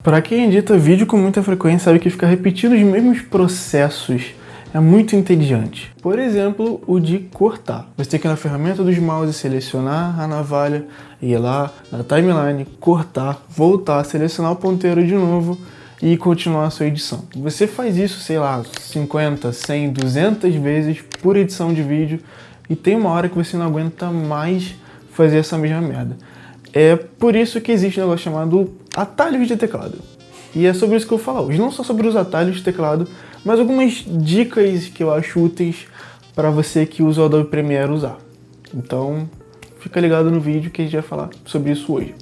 Para quem edita vídeo com muita frequência sabe que ficar repetindo os mesmos processos é muito entediante. Por exemplo, o de cortar. Você tem que ir na ferramenta dos mouse, selecionar a navalha, ir lá na timeline, cortar, voltar, selecionar o ponteiro de novo e continuar a sua edição. Você faz isso, sei lá, 50, 100, 200 vezes por edição de vídeo e tem uma hora que você não aguenta mais fazer essa mesma merda. É por isso que existe um negócio chamado atalhos de teclado. E é sobre isso que eu vou falar hoje. Não só sobre os atalhos de teclado, mas algumas dicas que eu acho úteis para você que usa o Adobe Premiere usar. Então, fica ligado no vídeo que a gente vai falar sobre isso hoje.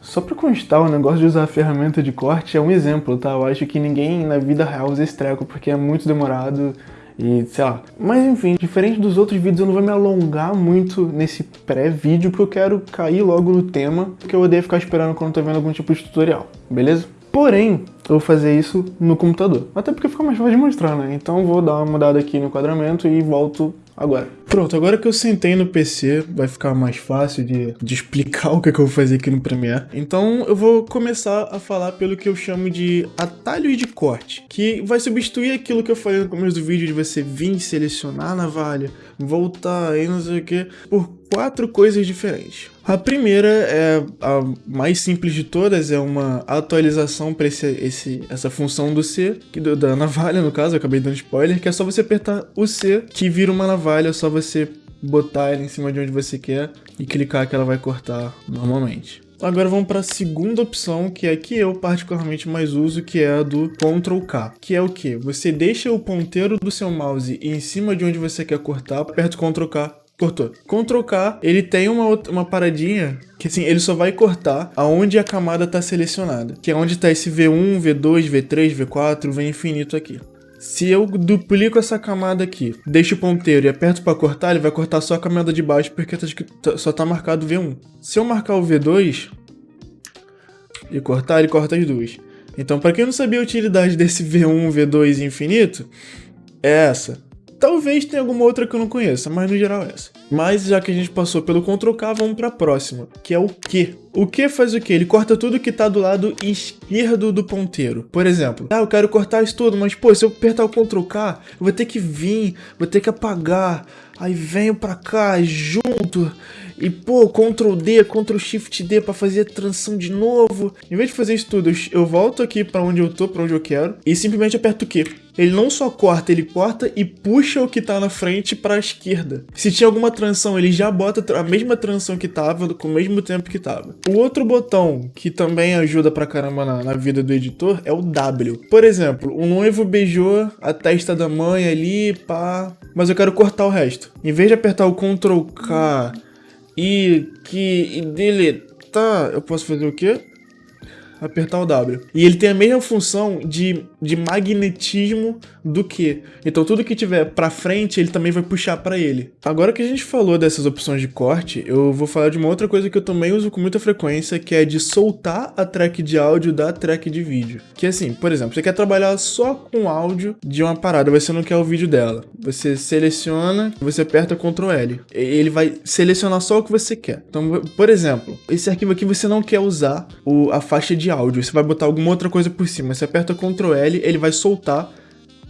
Só pra constar, o negócio de usar a ferramenta de corte é um exemplo, tá? Eu acho que ninguém na vida real usa esse treco porque é muito demorado e sei lá. Mas enfim, diferente dos outros vídeos, eu não vou me alongar muito nesse pré-vídeo porque eu quero cair logo no tema, porque eu odeio ficar esperando quando tô vendo algum tipo de tutorial, beleza? Porém, eu vou fazer isso no computador. Até porque fica mais fácil de mostrar, né? Então vou dar uma mudada aqui no enquadramento e volto agora. Pronto, agora que eu sentei no PC, vai ficar mais fácil de, de explicar o que, é que eu vou fazer aqui no Premiere. Então eu vou começar a falar pelo que eu chamo de atalhos de corte, que vai substituir aquilo que eu falei no começo do vídeo de você vir selecionar a navalha, voltar e não sei o que, por quatro coisas diferentes. A primeira é a mais simples de todas, é uma atualização para esse, esse, essa função do C, que da navalha no caso, eu acabei dando spoiler, que é só você apertar o C que vira uma navalha, só você botar ela em cima de onde você quer e clicar que ela vai cortar normalmente. Agora vamos para a segunda opção, que é a que eu particularmente mais uso, que é a do Ctrl K, que é o que? Você deixa o ponteiro do seu mouse em cima de onde você quer cortar, aperta Ctrl K, cortou. Ctrl K, ele tem uma, uma paradinha que assim, ele só vai cortar aonde a camada está selecionada, que é onde está esse V1, V2, V3, V4, V infinito aqui. Se eu duplico essa camada aqui, deixo o ponteiro e aperto para cortar, ele vai cortar só a camada de baixo porque tá, tá, só está marcado V1. Se eu marcar o V2 e cortar, ele corta as duas. Então, para quem não sabia a utilidade desse V1, V2 infinito, é essa. Talvez tenha alguma outra que eu não conheça, mas no geral é essa. Mas já que a gente passou pelo Ctrl K, vamos para a próxima, que é o Q. O Q faz o que? Ele corta tudo que está do lado esquerdo do ponteiro. Por exemplo, ah, eu quero cortar isso tudo, mas pô, se eu apertar o Ctrl K, eu vou ter que vir, vou ter que apagar, aí venho para cá, junto, e pô, Ctrl D, Ctrl Shift D para fazer a transição de novo. Em vez de fazer isso tudo, eu volto aqui para onde eu tô, para onde eu quero, e simplesmente aperto o Q. Ele não só corta, ele corta e puxa o que tá na frente para a esquerda. Se tinha alguma transição, ele já bota a mesma transição que tava, com o mesmo tempo que tava. O outro botão que também ajuda pra caramba na, na vida do editor é o W. Por exemplo, o noivo beijou a testa da mãe ali, pá, mas eu quero cortar o resto. Em vez de apertar o Ctrl K e que e deletar, eu posso fazer o quê? apertar o W. E ele tem a mesma função de, de magnetismo do que. Então tudo que tiver pra frente, ele também vai puxar pra ele. Agora que a gente falou dessas opções de corte, eu vou falar de uma outra coisa que eu também uso com muita frequência, que é de soltar a track de áudio da track de vídeo. Que assim, por exemplo, você quer trabalhar só com áudio de uma parada, você não quer o vídeo dela. Você seleciona, você aperta Ctrl L. Ele vai selecionar só o que você quer. Então, por exemplo, esse arquivo aqui você não quer usar o, a faixa de áudio, você vai botar alguma outra coisa por cima. Você aperta Ctrl L, ele vai soltar,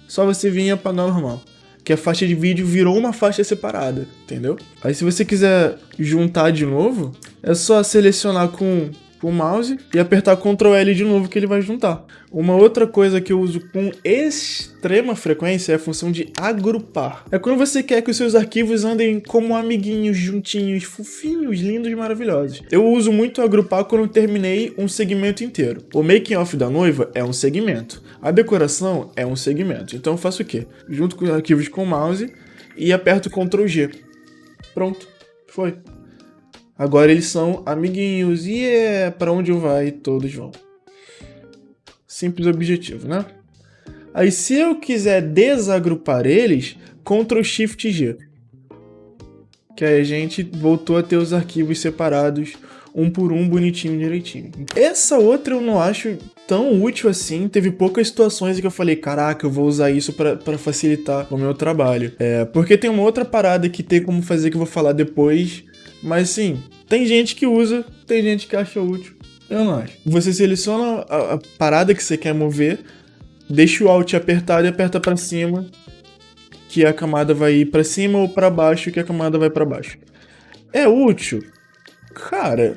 só você vir e apagar normal. Que a faixa de vídeo virou uma faixa separada, entendeu? Aí se você quiser juntar de novo, é só selecionar com o mouse e apertar Ctrl L de novo que ele vai juntar. Uma outra coisa que eu uso com extrema frequência é a função de agrupar. É quando você quer que os seus arquivos andem como amiguinhos, juntinhos, fofinhos, lindos e maravilhosos. Eu uso muito agrupar quando terminei um segmento inteiro. O making off da noiva é um segmento. A decoração é um segmento. Então eu faço o quê? Junto com os arquivos com o mouse e aperto Ctrl G. Pronto. Foi. Agora eles são amiguinhos e é para onde eu vai todos vão. Simples objetivo, né? Aí se eu quiser desagrupar eles, Ctrl Shift G. Que aí a gente voltou a ter os arquivos separados um por um, bonitinho, direitinho. Essa outra eu não acho tão útil assim, teve poucas situações em que eu falei, caraca, eu vou usar isso para facilitar o meu trabalho. É, porque tem uma outra parada que tem como fazer que eu vou falar depois, mas sim, tem gente que usa, tem gente que acha útil. Eu não acho. Você seleciona a, a parada que você quer mover, deixa o Alt apertado e aperta para cima, que a camada vai ir para cima ou para baixo, que a camada vai para baixo. É útil? Cara,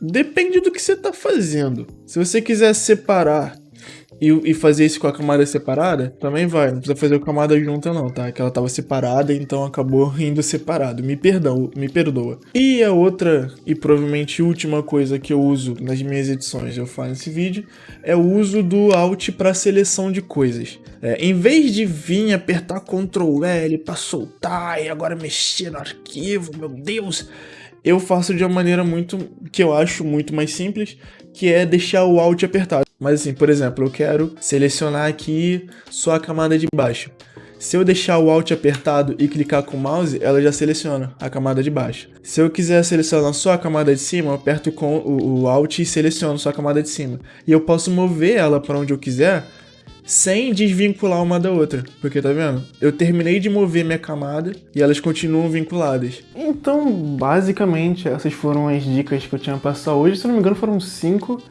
depende do que você tá fazendo. Se você quiser separar e, e, fazer isso com a camada separada, também vai. Não precisa fazer com a camada junta não, tá? Que ela tava separada, então acabou indo separado. Me perdão, me perdoa. E a outra, e provavelmente última coisa que eu uso nas minhas edições, eu falo nesse vídeo, é o uso do Alt para seleção de coisas. É, em vez de vir apertar Ctrl L para soltar e agora mexer no arquivo, meu Deus eu faço de uma maneira muito, que eu acho muito mais simples, que é deixar o Alt apertado. Mas assim, por exemplo, eu quero selecionar aqui só a camada de baixo. Se eu deixar o Alt apertado e clicar com o mouse, ela já seleciona a camada de baixo. Se eu quiser selecionar só a camada de cima, eu aperto com o, o Alt e seleciono só a camada de cima. E eu posso mover ela para onde eu quiser, sem desvincular uma da outra. Porque tá vendo? Eu terminei de mover minha camada e elas continuam vinculadas. Então, basicamente, essas foram as dicas que eu tinha pra passar hoje. Se não me engano, foram cinco.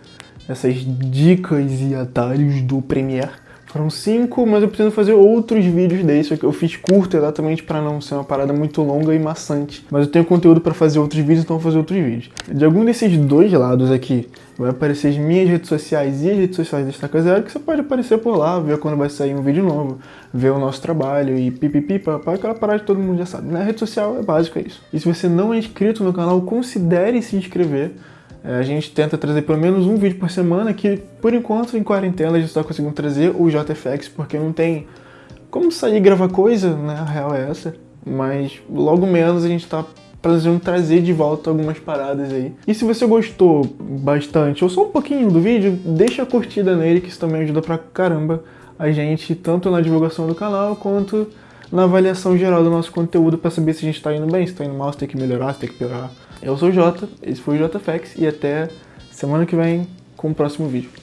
Essas dicas e atalhos do Premiere. Foram cinco, mas eu preciso fazer outros vídeos desses, que eu fiz curto exatamente para não ser uma parada muito longa e maçante. Mas eu tenho conteúdo para fazer outros vídeos, então vou fazer outros vídeos. De algum desses dois lados aqui, vai aparecer as minhas redes sociais e as redes sociais da Estaca Zero, que você pode aparecer por lá, ver quando vai sair um vídeo novo, ver o nosso trabalho e pipipi, papá, aquela parada que todo mundo já sabe. Na né? rede social é básico, é isso. E se você não é inscrito no canal, considere se inscrever. É, a gente tenta trazer pelo menos um vídeo por semana, que por enquanto em quarentena a gente está conseguindo trazer o JFX, porque não tem como sair e gravar coisa, né? A real é essa. Mas logo menos a gente está planejando trazer de volta algumas paradas aí. E se você gostou bastante, ou só um pouquinho do vídeo, deixa a curtida nele, que isso também ajuda pra caramba a gente, tanto na divulgação do canal, quanto na avaliação geral do nosso conteúdo para saber se a gente está indo bem, se está indo mal, se tem que melhorar, se tem que piorar. Eu sou o Jota, esse foi o JFX e até semana que vem com o próximo vídeo.